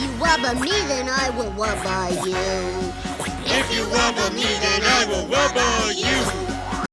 you wubba me, then I will wubba you. If you wubba me, then I will wubba